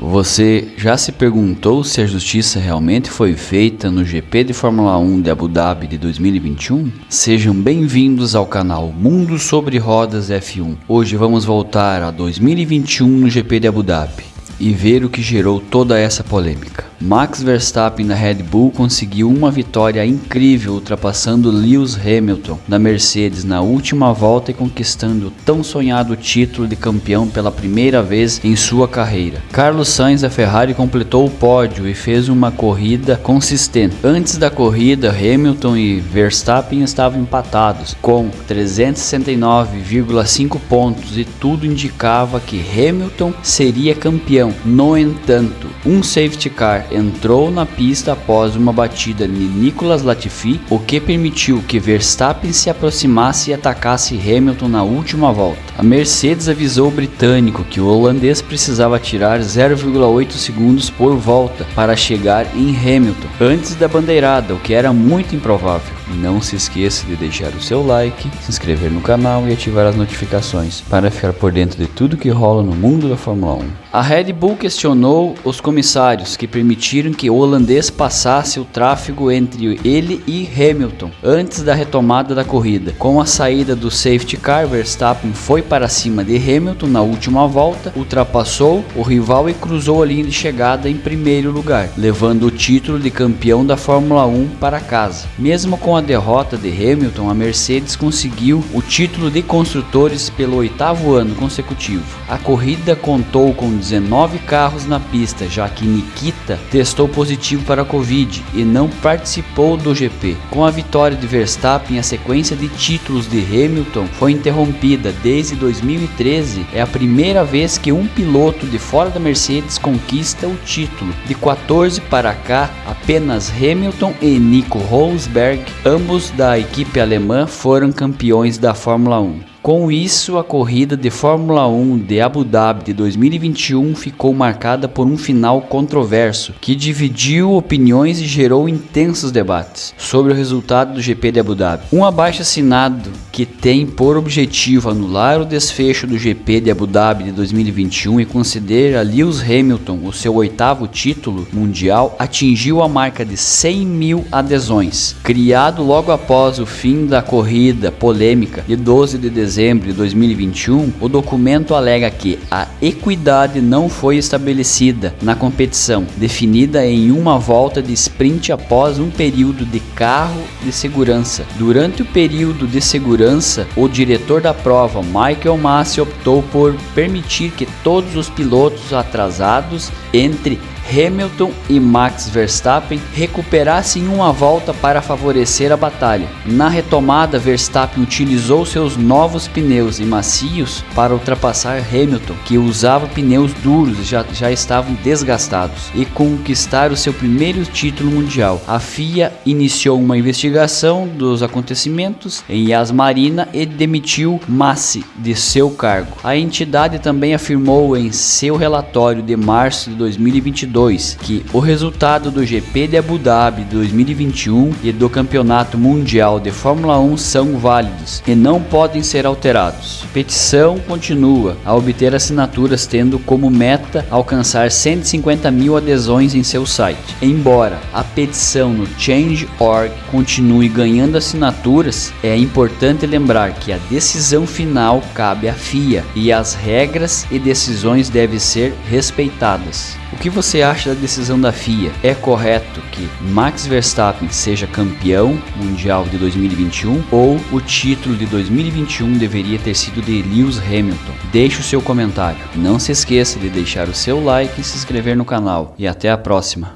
Você já se perguntou se a justiça realmente foi feita no GP de Fórmula 1 de Abu Dhabi de 2021? Sejam bem-vindos ao canal Mundo sobre Rodas F1. Hoje vamos voltar a 2021 no GP de Abu Dhabi e ver o que gerou toda essa polêmica. Max Verstappen da Red Bull conseguiu uma vitória incrível ultrapassando Lewis Hamilton da Mercedes na última volta e conquistando o tão sonhado título de campeão pela primeira vez em sua carreira. Carlos Sainz da Ferrari completou o pódio e fez uma corrida consistente. Antes da corrida, Hamilton e Verstappen estavam empatados com 369,5 pontos e tudo indicava que Hamilton seria campeão. No entanto, um safety car entrou na pista após uma batida de Nicolas Latifi, o que permitiu que Verstappen se aproximasse e atacasse Hamilton na última volta. A Mercedes avisou o britânico que o holandês precisava tirar 0,8 segundos por volta para chegar em Hamilton antes da bandeirada, o que era muito improvável. Não se esqueça de deixar o seu like, se inscrever no canal e ativar as notificações para ficar por dentro de tudo que rola no mundo da Fórmula 1. A Red Bull questionou os comissários que permitiram que o holandês passasse o tráfego entre ele e Hamilton antes da retomada da corrida. Com a saída do safety car, Verstappen foi para cima de Hamilton na última volta, ultrapassou o rival e cruzou a linha de chegada em primeiro lugar, levando o título de campeão da Fórmula 1 para casa. Mesmo com a derrota de Hamilton, a Mercedes conseguiu o título de construtores pelo oitavo ano consecutivo. A corrida contou com 19 carros na pista, já que Nikita testou positivo para a Covid e não participou do GP. Com a vitória de Verstappen, a sequência de títulos de Hamilton foi interrompida desde 2013. É a primeira vez que um piloto de fora da Mercedes conquista o título. De 14 para cá, apenas Hamilton e Nico Rosberg Ambos da equipe alemã foram campeões da Fórmula 1. Com isso, a corrida de Fórmula 1 de Abu Dhabi de 2021 ficou marcada por um final controverso que dividiu opiniões e gerou intensos debates sobre o resultado do GP de Abu Dhabi. Um abaixo assinado que tem por objetivo anular o desfecho do GP de Abu Dhabi de 2021 e considera Lewis Hamilton o seu oitavo título mundial, atingiu a marca de 100 mil adesões. Criado logo após o fim da corrida polêmica de 12 de dezembro dezembro de 2021, o documento alega que a equidade não foi estabelecida na competição, definida em uma volta de sprint após um período de carro de segurança. Durante o período de segurança, o diretor da prova, Michael Massi, optou por permitir que todos os pilotos atrasados entre Hamilton e Max Verstappen recuperassem uma volta para favorecer a batalha. Na retomada, Verstappen utilizou seus novos pneus e macios para ultrapassar Hamilton, que usava pneus duros e já, já estavam desgastados, e conquistar o seu primeiro título mundial. A FIA iniciou uma investigação dos acontecimentos em Yas Marina e demitiu Massi de seu cargo. A entidade também afirmou em seu relatório de março de 2022 2022 que o resultado do GP de Abu Dhabi 2021 e do Campeonato Mundial de Fórmula 1 são válidos e não podem ser alterados. Petição continua a obter assinaturas tendo como meta alcançar 150 mil adesões em seu site. Embora a petição no Change.org continue ganhando assinaturas, é importante lembrar que a decisão final cabe à FIA e as regras e decisões devem ser respeitadas. O que você acha da decisão da FIA? É correto que Max Verstappen seja campeão mundial de 2021 ou o título de 2021 deveria ter sido de Lewis Hamilton? Deixe o seu comentário. Não se esqueça de deixar o seu like e se inscrever no canal. E até a próxima.